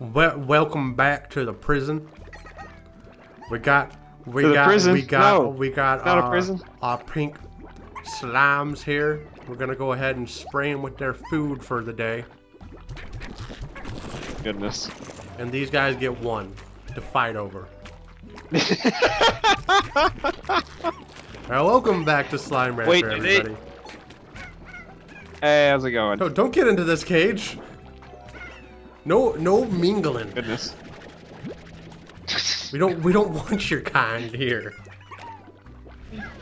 Wel welcome back to the prison. We got, we To got, prison? we got, No, we got not a our, prison. our pink slimes here. We're gonna go ahead and spray them with their food for the day. Goodness. And these guys get one to fight over. Now, welcome back to Slime Rancher, Wait, they- everybody. Hey, how's it going? No, don't get into this cage. No, no mingling. Goodness. We don't, we don't want your kind here.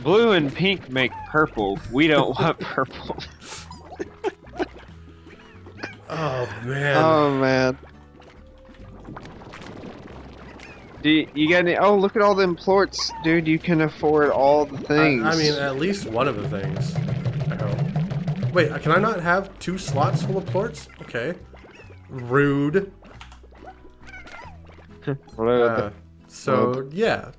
Blue and pink make purple. We don't want purple. Oh man. Oh man. Do you, you got any? Oh, look at all them plorts, dude. You can afford all the I, things. I mean, at least one of the things. I hope. Wait, can I not have two slots full of plorts? Okay. Rude. What Uh, so yeah.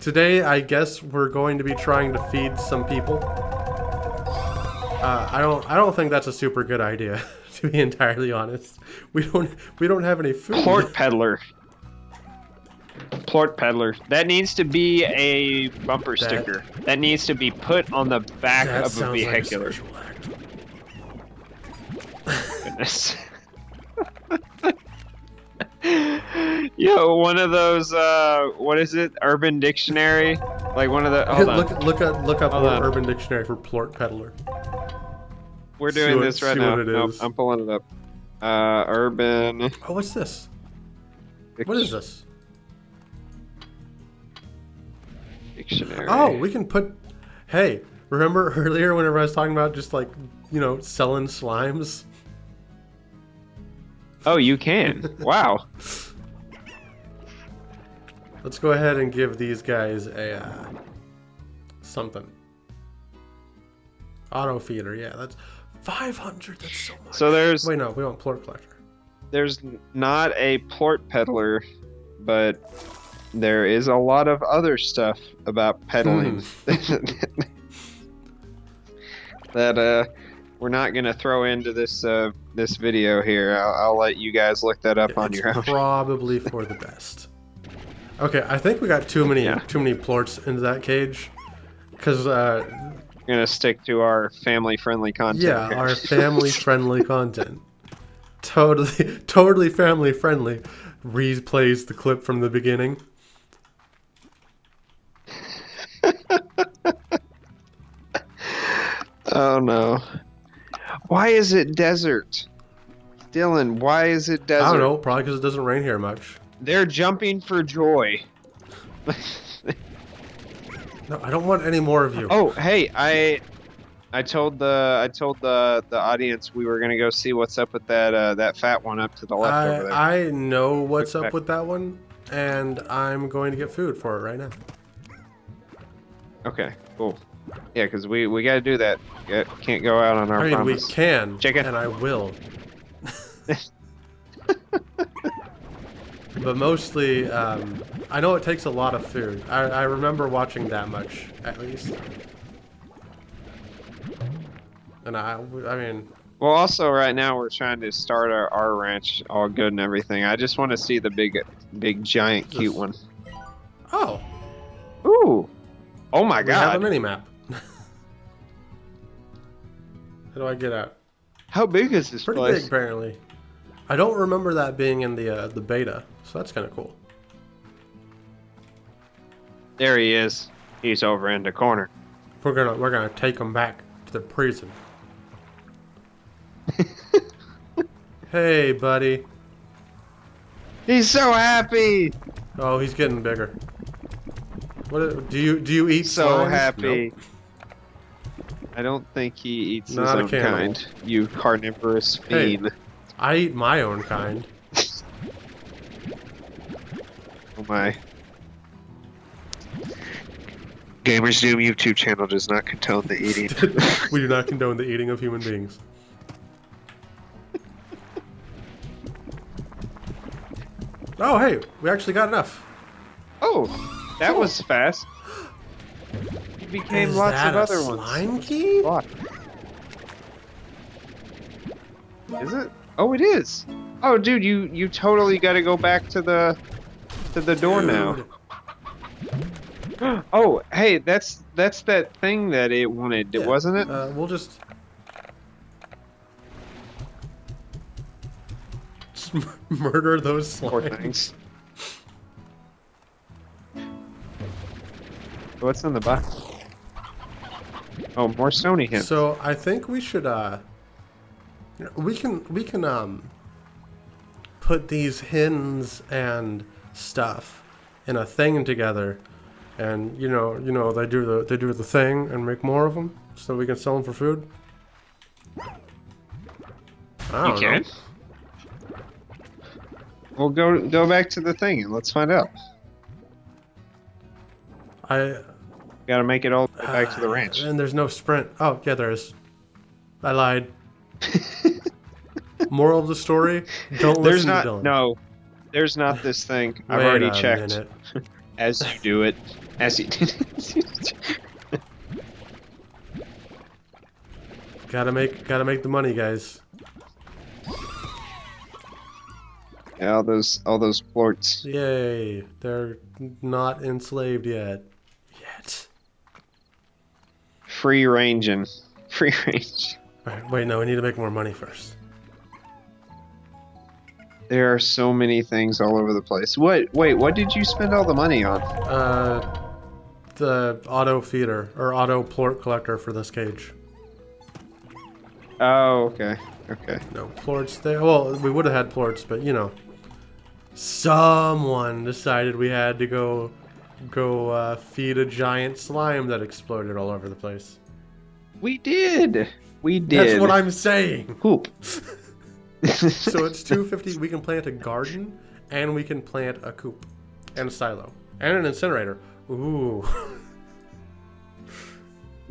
Today, I guess we're going to be trying to feed some people. Uh, I don't. I don't think that's a super good idea, to be entirely honest. We don't. We don't have any food. the plort peddler? Plort peddler. That needs to be a bumper That- sticker. That needs to be put on the back of a sounds like a vehicular. act. Goodness. Yo, one of those. Uh, what is it? Urban Dictionary. Like one of the. Hold on. look, look up, look up. Urban Dictionary for plort peddler. We're doing what- this right now. Nope. I'm pulling it up. Uh, urban. Oh, what's this? What is this? Dictionary. Oh, we can put. Hey, remember earlier whenever I was talking about just like you know selling slimes? Oh, you can. wow. Let's go ahead and give these guys a uh, something. Auto feeder, yeah, that's five hundred. That's so much. So there's Wait, no, we want plort collector. there's not a plort peddler, but there is a lot of other stuff about peddling Hmm. that uh we're not gonna throw into this uh this video here. I'll, I'll let you guys look that up on your own. probably for the best. Okay, I think we got too many Yeah. too many plorts into that cage, because uh, We're gonna stick to our family friendly content. Yeah, here. our family friendly content. Totally, totally family friendly. Replays the clip from the beginning. Oh no. Why is it desert? Dylan, why is it desert? I don't know, probably because it doesn't rain here much. They're jumping for joy. No, I don't want any more of you. oh, hey, I I told the I told the the audience we were gonna go see what's up with that uh, that fat one up to the left over there. I, I know what's Quick up back. with that one, and I'm going to get food for it right now. Okay, cool. Yeah, because we we got to do that. Can't go out on our I mean, promise. we can, Chicken. and I will. but mostly, um, I know it takes a lot of food. I, I remember watching that much, at least. And I, I mean, Well, also right now we're trying to start our, our ranch all good and everything. I just want to see the big, big, giant, cute This- one. oh, Ooh! Oh my we have a god! mini map. How do I get out? How big is this Pretty place? big, apparently. I don't remember that being in the uh, the beta, so that's kind of cool. There he is. He's over in the corner. We're gonna we're gonna take him back to the prison. hey, buddy. He's so happy. Oh, he's getting bigger. What do you do? You eat So slimes? happy. Nope. I don't think he eats Not his a own cannibal. kind. You carnivorous Hey. fiend. I eat my own kind. Oh my. Gamers Doom YouTube channel does not condone the eating. we do not condone the eating of human beings. Oh, hey, we actually got enough. oh, that Cool. was fast. He became Is lots that of a other ones. slime key? What? Is it? Oh, it is. Oh, dude, you you totally got to go back to the to the door now. Oh, hey, that's that's that thing that it wanted, Yeah, wasn't it? Uh, we'll just. just murder those Poor slimes. things. What's in the box? Oh, more Stony Hens. So I think we should uh we can we can um put these hens and stuff in a thing together and you know you know they do the they do the thing and make more of them so we can sell them for food. I you can. know. Well, go go back to the thing and let's find out. I Got to make it all the way back to the ah, ranch. And there's no sprint. Oh, yeah, there is. I lied. Moral of the story: Don't There's listen not to Dylan. no. There's not this thing. I've already checked. As you do it, as you. Gotta make, gotta make the money, guys. yeah, all those all those plorts. Yay! They're not enslaved yet. Yet. Free ranging. Free range. All right, wait, no, we need to make more money first. There are so many things all over the place. What? Wait, what did you spend all the money on? Uh, the auto feeder or auto plort collector for this cage. Oh, okay. Okay. No plorts there. Well, we would have had plorts, but you know, someone decided we had to go, go uh, feed a giant slime that exploded all over the place. We did. We did. That's what I'm saying. Poop. So it's 250. We can plant a garden, and we can plant a coop, and a silo, and an incinerator. Ooh.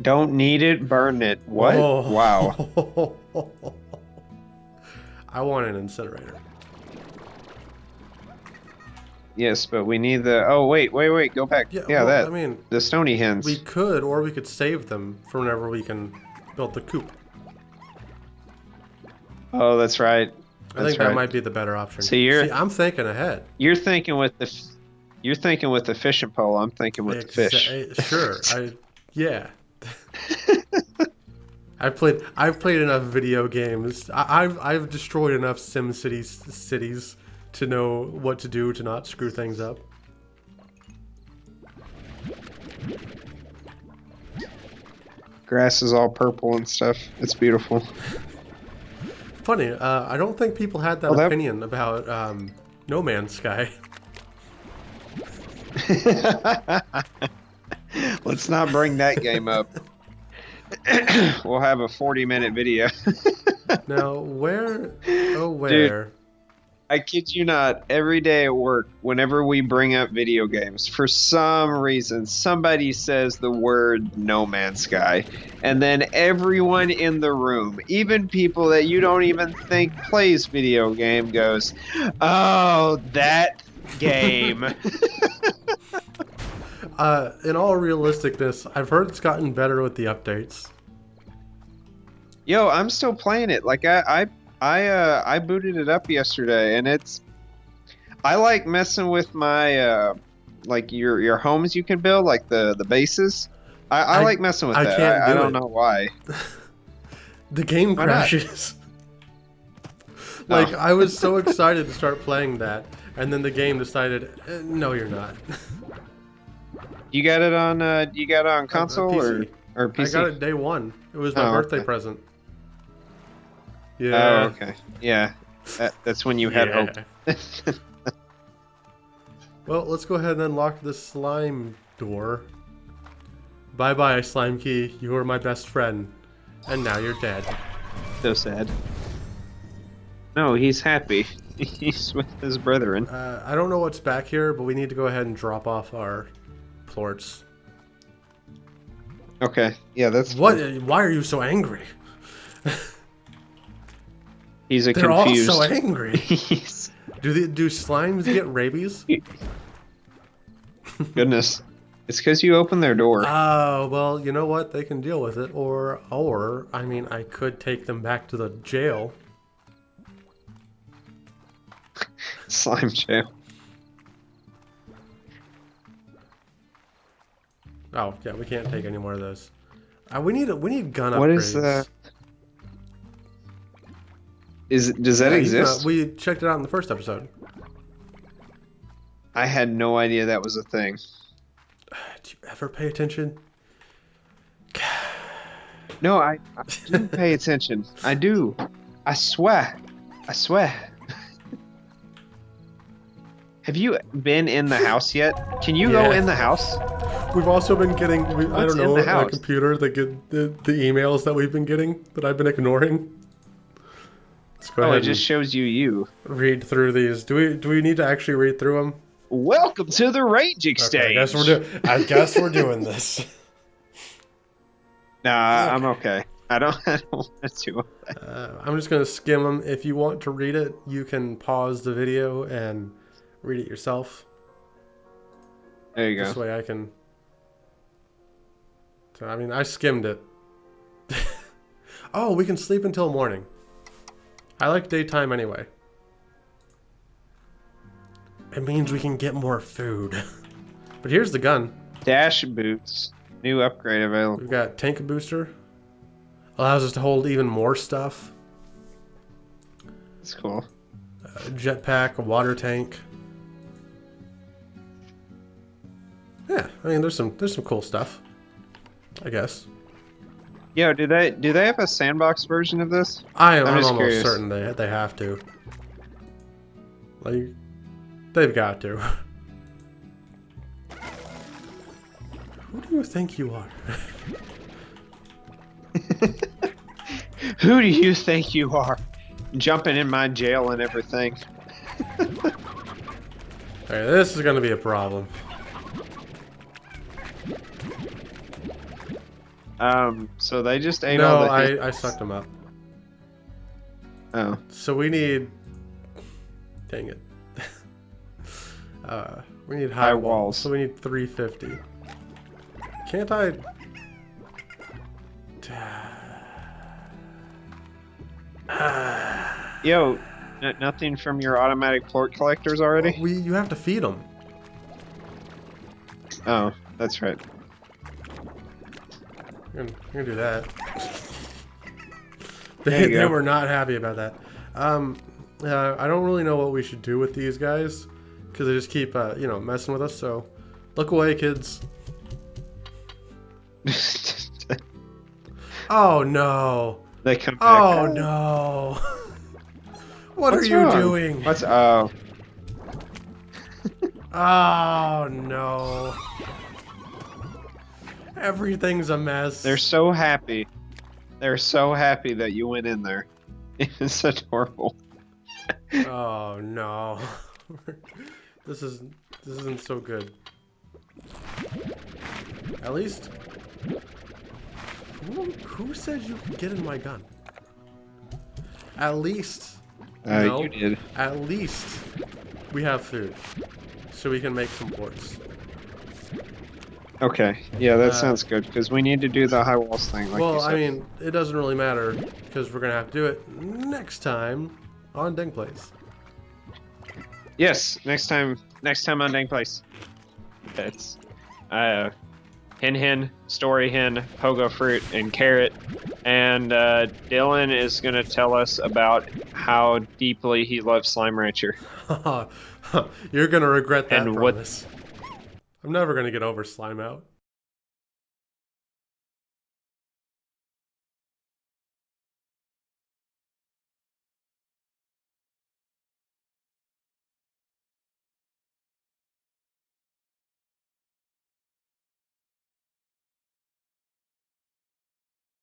Don't need it, burn it. What? Oh. Wow. I want an incinerator. Yes, but we need the. Oh wait, wait, wait. Go back. Yeah, Yeah, well, that. I mean, the stony hens. we could, or we could save them for whenever we can build the coop. Oh, that's right. I think right. that might be the better option. So you're- See, I'm thinking ahead. You're thinking with the. You're thinking with the fishing pole. I'm thinking with the fish. Eh, Sure. I yeah. I've played I've played enough video games. I, I've I've destroyed enough Sim Cities cities to know what to do to not screw things up. Grass is all purple and stuff. It's beautiful. Funny, uh, I don't think people had that Well, that- opinion about um, No Man's Sky. Let's not bring that game up. we'll have a 40 minute video. Now, where oh where? I kid you not, every day at work, whenever we bring up video games, for some reason, somebody says the word No Man's Sky. And then everyone in the room, even people that you don't even think plays video game, goes, Oh, that game. Uh, in all realisticness, I've heard it's gotten better with the updates. Yo, I'm still playing it. Like I I I uh I booted it up yesterday and it's I like messing with my uh like your your homes you can build, like the the bases. I, I, I- like messing with I that. can't I, I do don't it. know why. The game Why crashes. like Oh. I was so excited to start playing that, and then the game decided, eh, "No, you're not." You got it on uh you got it on console or PC. or I PC? got it day one. It was my Oh, birthday okay. present. Oh, Yeah. okay. Yeah. That, that's when you had yeah. hope. Well, let's go ahead and unlock the slime door. Bye bye, Slime Key. You were my best friend. And now you're dead. so sad. No, he's happy. He's with his brethren. Uh, I don't know what's back here, but we need to go ahead and drop off our plorts. Okay. Yeah, that's What? Why are you so angry? He's a They're confused. all so angry. Do the, do slimes get rabies? Goodness. It's because you opened their door. Oh, well, you know what? They can deal with it. Or, or, I mean, I could take them back to the jail. Slime jail. Oh yeah, we can't take any more of those. Uh, we need a, we need gun upgrades. What is the- Is does that Yeah, uh, exist? we checked it out in the first episode. I had no idea that was a thing. Do you ever pay attention? No, I, I do pay attention. I do. I swear. I swear. Have you been in the house yet? Can you go in the house? We've also been getting we, I don't know the a computer that get the, the emails that we've been getting that I've been ignoring. Let's go Oh, it just shows you you. read through these. Do we do we need to actually read through them? Welcome to the raging stage. I guess we're doing. I guess we're doing this. Nah, I'm okay. I don't. I don't want to. Uh, I'm just gonna skim them. If you want to read it, you can pause the video and read it yourself. There you go. This way I can. So, I mean, I skimmed it. oh, we can sleep until morning. I like daytime anyway. It means we can get more food. but here's the gun. Dash boots. New upgrade available. We've got tank booster. Allows us to hold even more stuff. That's cool. A jetpack, a water tank. Yeah, I mean, there's some there's some cool stuff. I guess. Yo, do they do they have a sandbox version of this? I am I'm almost curious. certain they they have to. Like, they've got to. Who do you think you are? Who do you think you are? Jumping in my jail and everything. Alright, this is gonna be a problem. Um, so they just ate all No, the. I, I sucked them up. Oh, So we need. Dang it. uh, we need high, High walls. walls. So we need 350. Can't I? yo, n- nothing from your automatic plort collectors already? We you have to feed them. Oh, that's right. I'm gonna, I'm gonna do that. they, they were not happy about that. Um, uh, I don't really know what we should do with these guys because they just keep, uh, you know, messing with us. So, look away, kids. Oh no! they come back. Oh no! what What's are you wrong? doing? What's oh? Oh no! Everything's a mess. They're so happy. They're so happy that you went in there. It's adorable. Oh no. this is this isn't so good. At least who, who said you could get in my gun? At least Uh, No. You did. at least we have food. So we can make some plorts. Okay. Yeah, that Uh, sounds good because we need to do the high walls thing. Like well. I mean, it doesn't really matter because we're gonna have to do it next time on Deng Place. Yes, next time. Next time on Dang Place. It's uh, Hen Hen, Stony Hen, Pogo Fruit, and Carrot. And uh, Dylan is going to tell us about how deeply he loves Slime Rancher. You're gonna regret that And what- promise. I'm never gonna get over slime out.